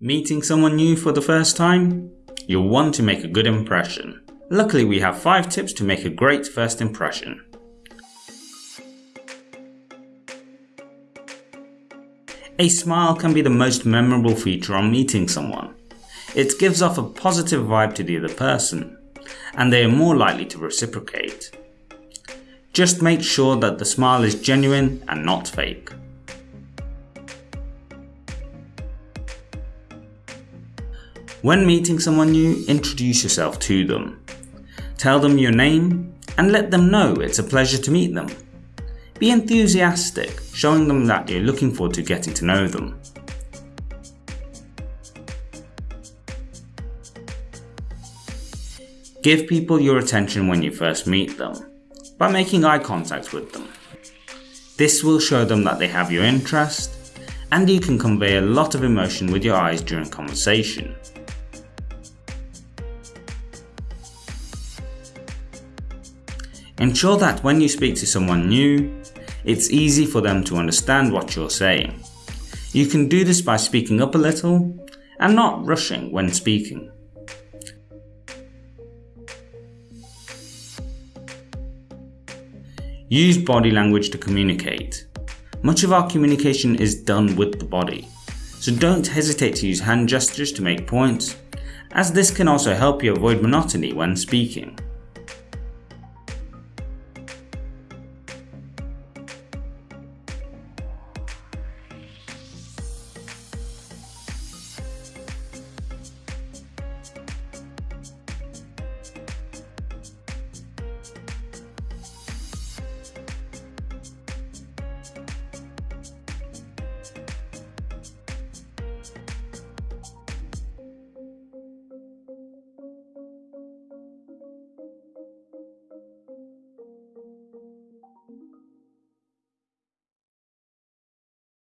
Meeting someone new for the first time? You'll want to make a good impression. Luckily we have 5 tips to make a great first impression. A smile can be the most memorable feature on meeting someone. It gives off a positive vibe to the other person, and they are more likely to reciprocate. Just make sure that the smile is genuine and not fake. When meeting someone new, introduce yourself to them. Tell them your name and let them know it's a pleasure to meet them. Be enthusiastic, showing them that you're looking forward to getting to know them. Give people your attention when you first meet them, by making eye contact with them. This will show them that they have your interest, and you can convey a lot of emotion with your eyes during conversation. Ensure that when you speak to someone new, it's easy for them to understand what you're saying. You can do this by speaking up a little and not rushing when speaking. Use body language to communicate. Much of our communication is done with the body, so don't hesitate to use hand gestures to make points, as this can also help you avoid monotony when speaking.